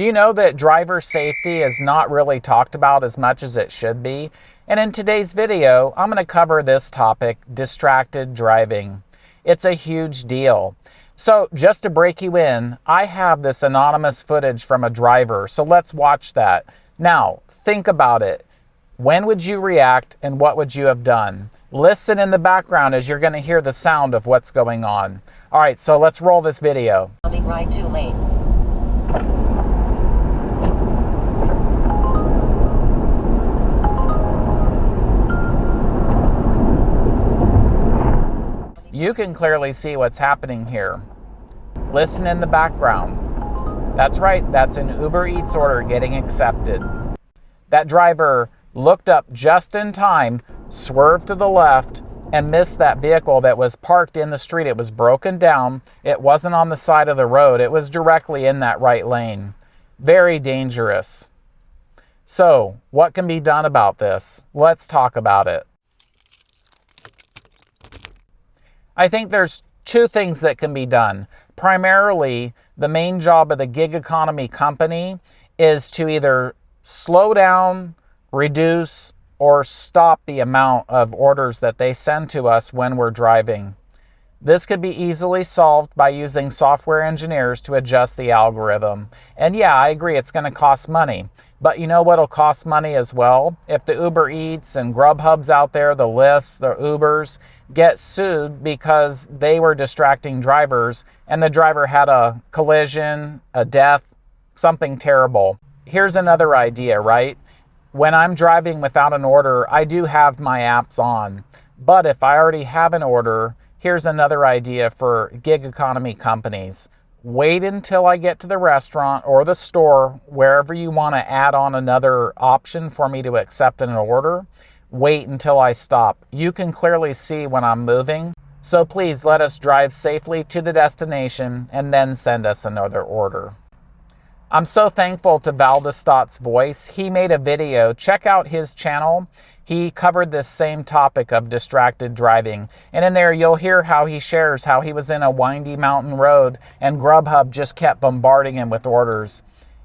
Do you know that driver safety is not really talked about as much as it should be? And in today's video, I'm going to cover this topic, distracted driving. It's a huge deal. So just to break you in, I have this anonymous footage from a driver. So let's watch that. Now, think about it. When would you react and what would you have done? Listen in the background as you're going to hear the sound of what's going on. All right, so let's roll this video. Coming Right two lanes. You can clearly see what's happening here. Listen in the background. That's right, that's an Uber Eats order getting accepted. That driver looked up just in time, swerved to the left, and missed that vehicle that was parked in the street. It was broken down. It wasn't on the side of the road. It was directly in that right lane. Very dangerous. So, what can be done about this? Let's talk about it. I think there's two things that can be done. Primarily, the main job of the gig economy company is to either slow down, reduce, or stop the amount of orders that they send to us when we're driving. This could be easily solved by using software engineers to adjust the algorithm. And yeah, I agree, it's going to cost money. But you know what'll cost money as well? If the Uber Eats and Grubhubs out there, the Lyfts, the Ubers, get sued because they were distracting drivers and the driver had a collision, a death, something terrible. Here's another idea, right? When I'm driving without an order, I do have my apps on. But if I already have an order, here's another idea for gig economy companies wait until I get to the restaurant or the store, wherever you want to add on another option for me to accept an order. Wait until I stop. You can clearly see when I'm moving. So please let us drive safely to the destination and then send us another order. I'm so thankful to Valdestott's voice. He made a video. Check out his channel he covered this same topic of distracted driving. And in there, you'll hear how he shares how he was in a windy mountain road and Grubhub just kept bombarding him with orders.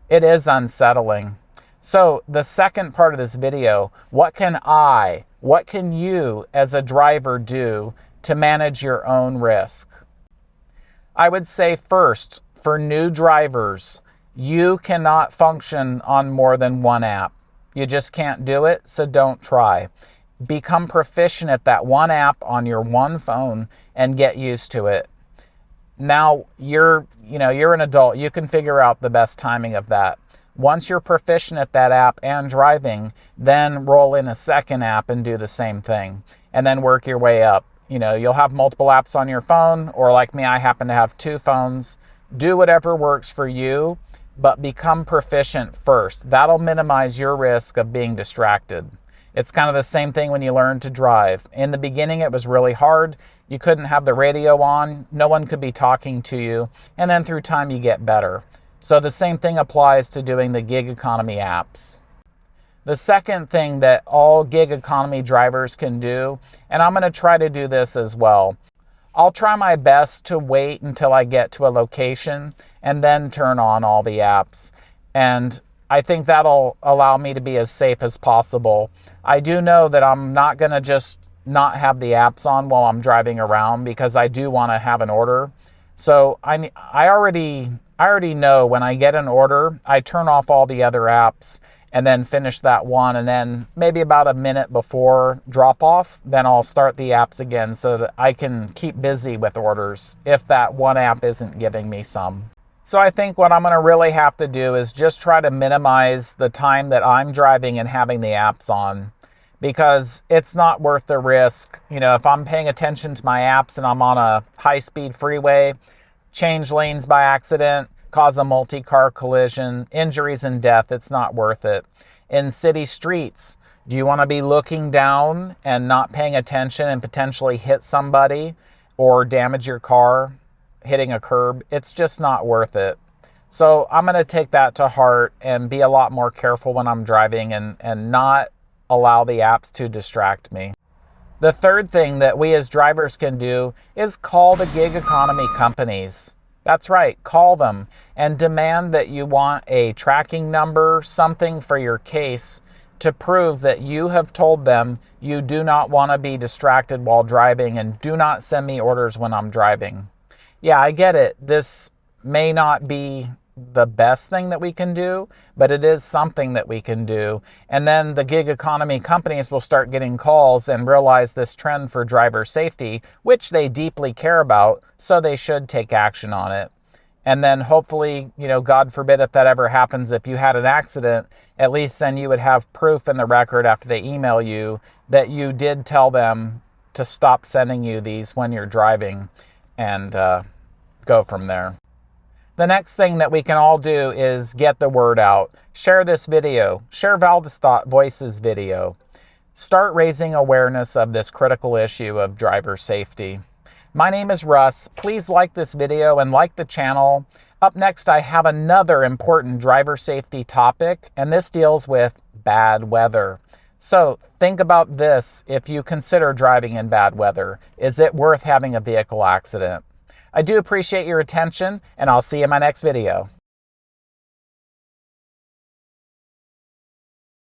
It is unsettling. So, the second part of this video what can I, what can you as a driver do to manage your own risk? I would say first, for new drivers, you cannot function on more than one app. You just can't do it, so don't try. Become proficient at that one app on your one phone and get used to it. Now you're, you know, you're an adult. You can figure out the best timing of that. Once you're proficient at that app and driving, then roll in a second app and do the same thing and then work your way up. You know, you'll have multiple apps on your phone or like me, I happen to have two phones. Do whatever works for you but become proficient first. That'll minimize your risk of being distracted. It's kind of the same thing when you learn to drive. In the beginning, it was really hard. You couldn't have the radio on, no one could be talking to you, and then through time, you get better. So the same thing applies to doing the gig economy apps. The second thing that all gig economy drivers can do, and I'm going to try to do this as well, I'll try my best to wait until I get to a location and then turn on all the apps. And I think that'll allow me to be as safe as possible. I do know that I'm not going to just not have the apps on while I'm driving around because I do want to have an order. So I, I already I already know when I get an order, I turn off all the other apps and then finish that one. And then maybe about a minute before drop off, then I'll start the apps again so that I can keep busy with orders if that one app isn't giving me some. So I think what I'm going to really have to do is just try to minimize the time that I'm driving and having the apps on because it's not worth the risk. You know, if I'm paying attention to my apps and I'm on a high speed freeway, change lanes by accident, cause a multi-car collision, injuries and death, it's not worth it. In city streets, do you want to be looking down and not paying attention and potentially hit somebody or damage your car hitting a curb? It's just not worth it. So I'm going to take that to heart and be a lot more careful when I'm driving and, and not allow the apps to distract me. The third thing that we as drivers can do is call the gig economy companies That's right, call them and demand that you want a tracking number, something for your case to prove that you have told them you do not want to be distracted while driving and do not send me orders when I'm driving. Yeah, I get it. This may not be the best thing that we can do, but it is something that we can do. And then the gig economy companies will start getting calls and realize this trend for driver safety, which they deeply care about, so they should take action on it. And then hopefully, you know, God forbid if that ever happens, if you had an accident, at least then you would have proof in the record after they email you that you did tell them to stop sending you these when you're driving and uh, go from there. The next thing that we can all do is get the word out. Share this video. Share Valdestot Voices video. Start raising awareness of this critical issue of driver safety. My name is Russ. Please like this video and like the channel. Up next, I have another important driver safety topic, and this deals with bad weather. So think about this if you consider driving in bad weather. Is it worth having a vehicle accident? I do appreciate your attention, and I'll see you in my next video.